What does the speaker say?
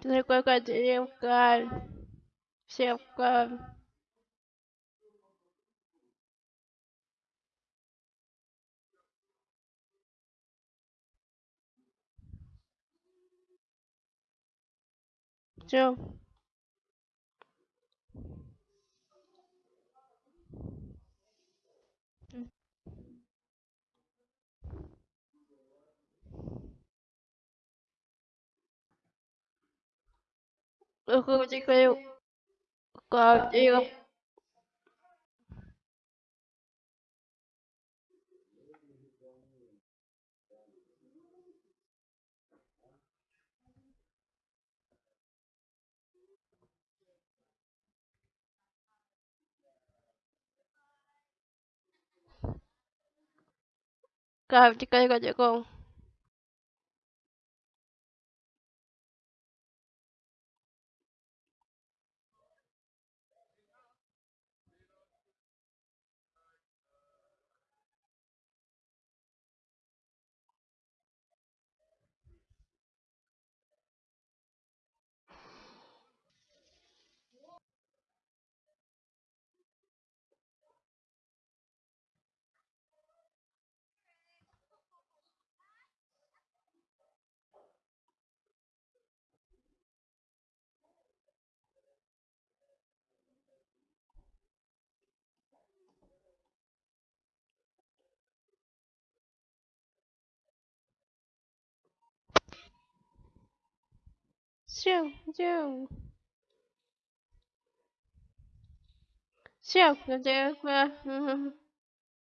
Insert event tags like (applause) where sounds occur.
就是乖乖直接干，先干。就。Tôi không chỉ kêu Còn chị không? Còn chị cây còn chị con Siêu, siêu. Siêu, siêu qua (laughs)